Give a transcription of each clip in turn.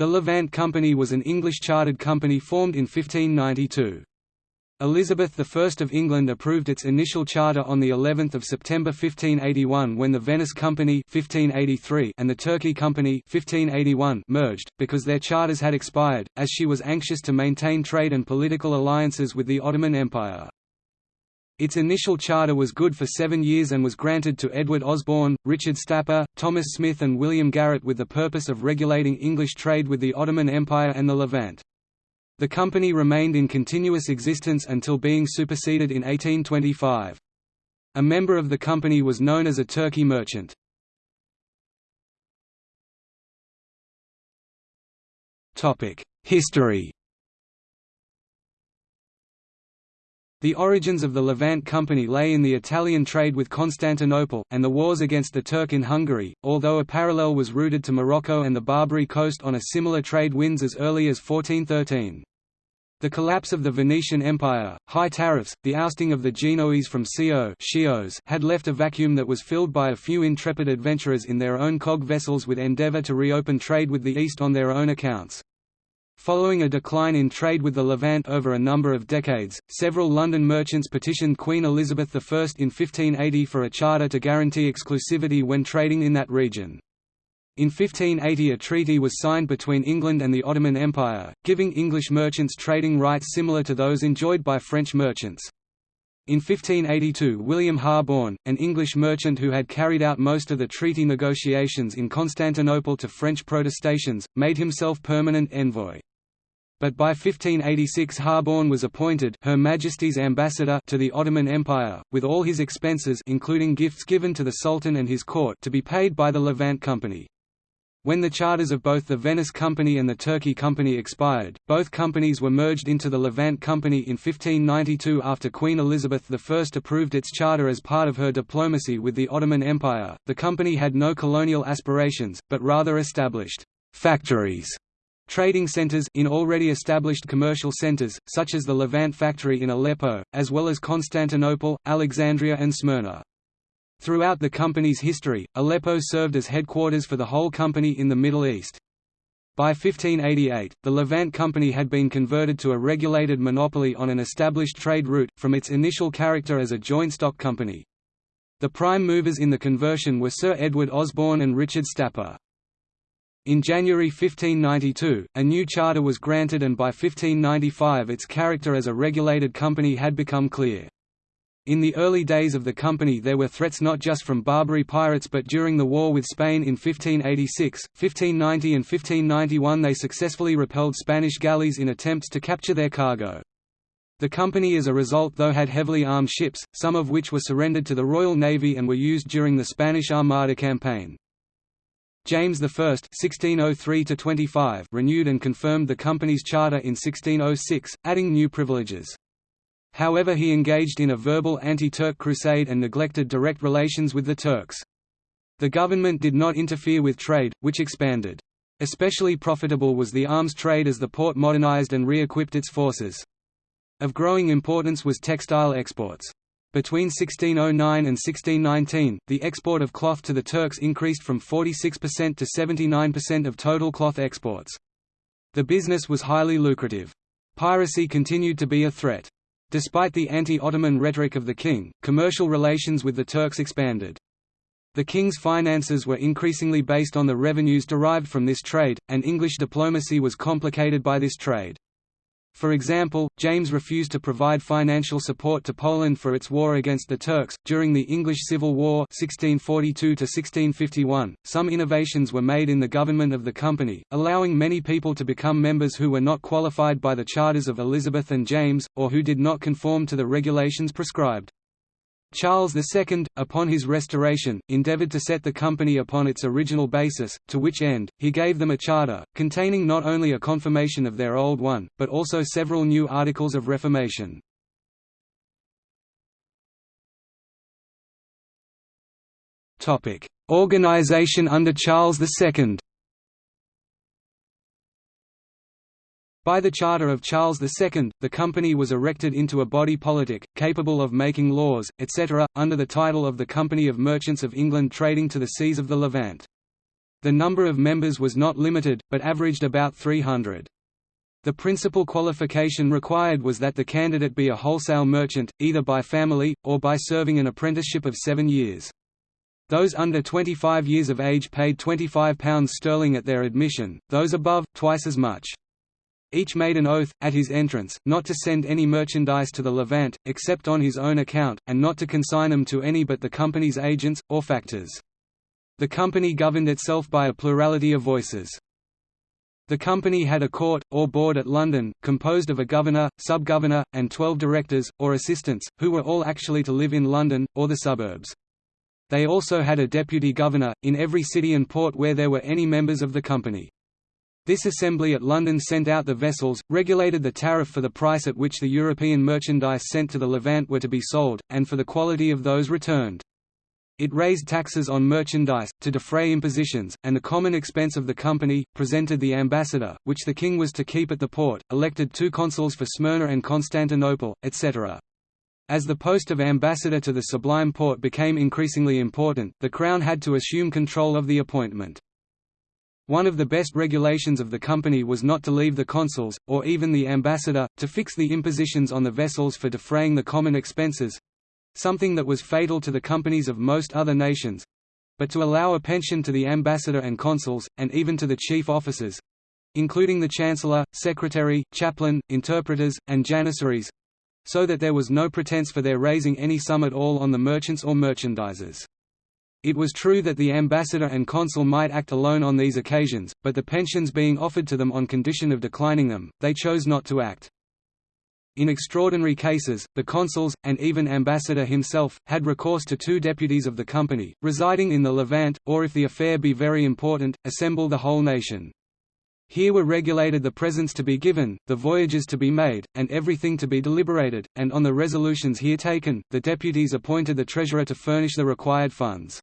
The Levant Company was an English chartered company formed in 1592. Elizabeth I of England approved its initial charter on the 11th of September 1581 when the Venice Company 1583 and the Turkey Company 1581 merged, because their charters had expired, as she was anxious to maintain trade and political alliances with the Ottoman Empire. Its initial charter was good for seven years and was granted to Edward Osborne, Richard Staper, Thomas Smith and William Garrett with the purpose of regulating English trade with the Ottoman Empire and the Levant. The company remained in continuous existence until being superseded in 1825. A member of the company was known as a Turkey merchant. History The origins of the Levant Company lay in the Italian trade with Constantinople, and the wars against the Turk in Hungary, although a parallel was rooted to Morocco and the Barbary coast on a similar trade winds as early as 1413. The collapse of the Venetian Empire, high tariffs, the ousting of the Genoese from Scio had left a vacuum that was filled by a few intrepid adventurers in their own cog vessels with endeavour to reopen trade with the East on their own accounts. Following a decline in trade with the Levant over a number of decades, several London merchants petitioned Queen Elizabeth I in 1580 for a charter to guarantee exclusivity when trading in that region. In 1580 a treaty was signed between England and the Ottoman Empire, giving English merchants trading rights similar to those enjoyed by French merchants. In 1582 William Harborne, an English merchant who had carried out most of the treaty negotiations in Constantinople to French protestations, made himself permanent envoy. But by 1586 Harborne was appointed Her Majesty's ambassador to the Ottoman Empire, with all his expenses including gifts given to the Sultan and his court to be paid by the Levant Company. When the charters of both the Venice Company and the Turkey Company expired, both companies were merged into the Levant Company in 1592 after Queen Elizabeth I approved its charter as part of her diplomacy with the Ottoman Empire. The company had no colonial aspirations, but rather established factories trading centers in already established commercial centers, such as the Levant factory in Aleppo, as well as Constantinople, Alexandria and Smyrna. Throughout the company's history, Aleppo served as headquarters for the whole company in the Middle East. By 1588, the Levant Company had been converted to a regulated monopoly on an established trade route, from its initial character as a joint stock company. The prime movers in the conversion were Sir Edward Osborne and Richard Staper. In January 1592, a new charter was granted and by 1595 its character as a regulated company had become clear. In the early days of the company there were threats not just from Barbary pirates but during the war with Spain in 1586, 1590 and 1591 they successfully repelled Spanish galleys in attempts to capture their cargo. The company as a result though had heavily armed ships, some of which were surrendered to the Royal Navy and were used during the Spanish Armada campaign. James I (1603–25) renewed and confirmed the company's charter in 1606, adding new privileges. However he engaged in a verbal anti-Turk crusade and neglected direct relations with the Turks. The government did not interfere with trade, which expanded. Especially profitable was the arms trade as the Porte modernized and re-equipped its forces. Of growing importance was textile exports. Between 1609 and 1619, the export of cloth to the Turks increased from 46% to 79% of total cloth exports. The business was highly lucrative. Piracy continued to be a threat. Despite the anti-Ottoman rhetoric of the king, commercial relations with the Turks expanded. The king's finances were increasingly based on the revenues derived from this trade, and English diplomacy was complicated by this trade. For example, James refused to provide financial support to Poland for its war against the Turks. During the English Civil War (1642–1651), some innovations were made in the government of the company, allowing many people to become members who were not qualified by the charters of Elizabeth and James, or who did not conform to the regulations prescribed. Charles II, upon his restoration, endeavoured to set the company upon its original basis, to which end, he gave them a charter, containing not only a confirmation of their old one, but also several new articles of reformation. Organization under Charles II By the charter of Charles II, the company was erected into a body politic, capable of making laws, etc., under the title of the Company of Merchants of England trading to the seas of the Levant. The number of members was not limited, but averaged about 300. The principal qualification required was that the candidate be a wholesale merchant, either by family, or by serving an apprenticeship of seven years. Those under 25 years of age paid £25 sterling at their admission, those above, twice as much. Each made an oath, at his entrance, not to send any merchandise to the Levant, except on his own account, and not to consign them to any but the company's agents, or factors. The company governed itself by a plurality of voices. The company had a court, or board at London, composed of a governor, sub-governor, and twelve directors, or assistants, who were all actually to live in London, or the suburbs. They also had a deputy governor, in every city and port where there were any members of the company. This assembly at London sent out the vessels, regulated the tariff for the price at which the European merchandise sent to the Levant were to be sold, and for the quality of those returned. It raised taxes on merchandise, to defray impositions, and the common expense of the company, presented the ambassador, which the king was to keep at the Porte, elected two consuls for Smyrna and Constantinople, etc. As the post of ambassador to the Sublime Porte became increasingly important, the Crown had to assume control of the appointment. One of the best regulations of the company was not to leave the consuls, or even the ambassador, to fix the impositions on the vessels for defraying the common expenses, something that was fatal to the companies of most other nations but to allow a pension to the ambassador and consuls, and even to the chief officers including the chancellor, secretary, chaplain, interpreters, and janissaries so that there was no pretense for their raising any sum at all on the merchants or merchandisers. It was true that the ambassador and consul might act alone on these occasions, but the pensions being offered to them on condition of declining them, they chose not to act. In extraordinary cases, the consuls, and even ambassador himself, had recourse to two deputies of the company, residing in the Levant, or if the affair be very important, assemble the whole nation. Here were regulated the presents to be given, the voyages to be made, and everything to be deliberated, and on the resolutions here taken, the deputies appointed the treasurer to furnish the required funds.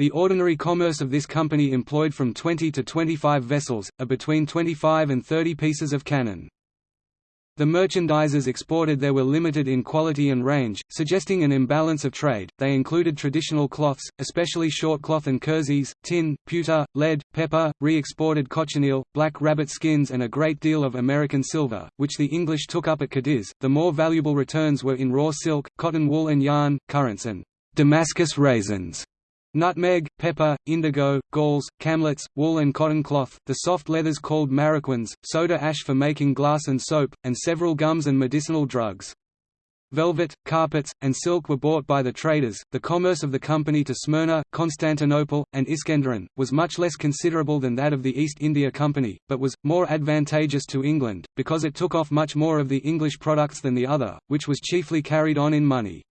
The ordinary commerce of this company employed from 20 to 25 vessels, a between 25 and 30 pieces of cannon. The merchandises exported there were limited in quality and range, suggesting an imbalance of trade. They included traditional cloths, especially short cloth and kerseys, tin, pewter, lead, pepper, re-exported cochineal, black rabbit skins and a great deal of American silver, which the English took up at Cadiz. The more valuable returns were in raw silk, cotton wool and yarn, currants and Damascus raisins. Nutmeg, pepper, indigo, galls, camlets, wool and cotton cloth, the soft leathers called maroquins, soda ash for making glass and soap, and several gums and medicinal drugs. Velvet, carpets, and silk were bought by the traders. The commerce of the company to Smyrna, Constantinople, and Iskenderun was much less considerable than that of the East India Company, but was more advantageous to England because it took off much more of the English products than the other, which was chiefly carried on in money.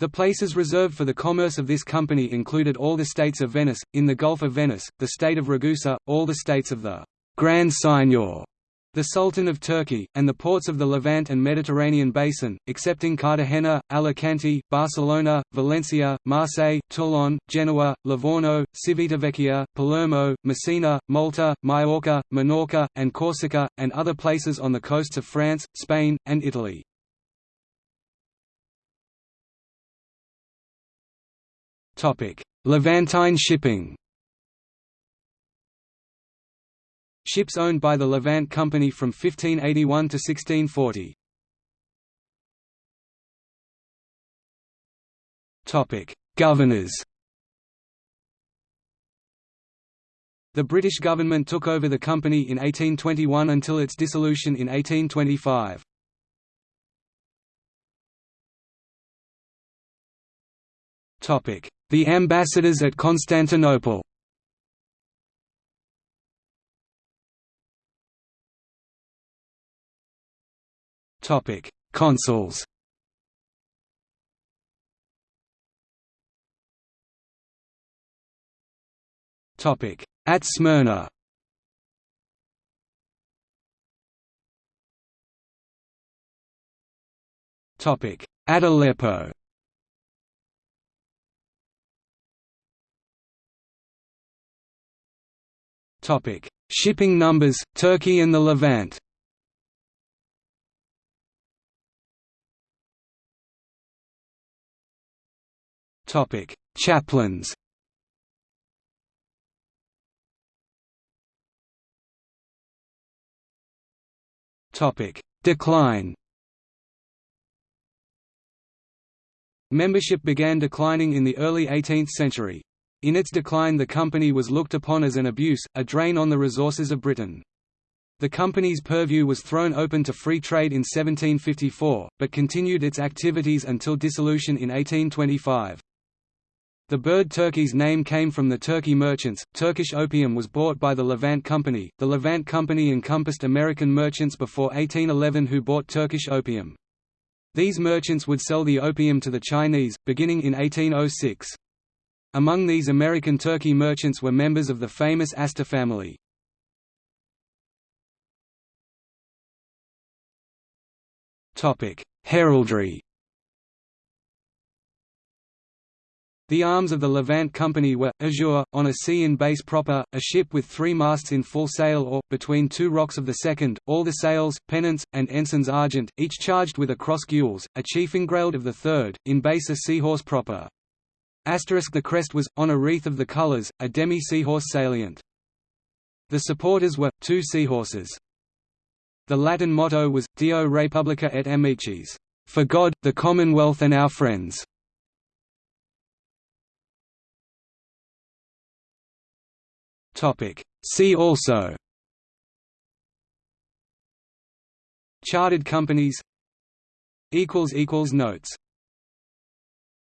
The places reserved for the commerce of this company included all the states of Venice, in the Gulf of Venice, the state of Ragusa, all the states of the Grand Signor, the Sultan of Turkey, and the ports of the Levant and Mediterranean basin, excepting Cartagena, Alicante, Barcelona, Valencia, Marseille, Toulon, Genoa, Livorno, Civitavecchia, Palermo, Messina, Malta, Majorca, Minorca, and Corsica, and other places on the coasts of France, Spain, and Italy. Levantine shipping Ships owned by the Levant Company from 1581 to 1640. Governors The British government took over the company in 1821 until its dissolution in 1825. The ambassadors at Constantinople. Topic: Consuls. Topic: At Smyrna. Topic: At Aleppo Topic: Shipping numbers, Turkey and the Levant. Topic: Chaplains. Topic: Decline. Membership began declining in the early 18th century. In its decline the company was looked upon as an abuse, a drain on the resources of Britain. The company's purview was thrown open to free trade in 1754, but continued its activities until dissolution in 1825. The bird turkey's name came from the Turkey merchants. Turkish opium was bought by the Levant Company. The Levant Company encompassed American merchants before 1811 who bought Turkish opium. These merchants would sell the opium to the Chinese, beginning in 1806. Among these American Turkey merchants were members of the famous Astor family. Heraldry The arms of the Levant Company were, azure, on a sea in base proper, a ship with three masts in full sail or, between two rocks of the second, all the sails, pennants, and ensigns argent, each charged with a cross gules, a chief engrailed of the third, in base a seahorse proper. Asterisk the crest was, on a wreath of the colours, a demi-seahorse salient. The supporters were, two seahorses. The Latin motto was, Dio Republica et Amicis, for God, the Commonwealth and our friends. See also Chartered companies Notes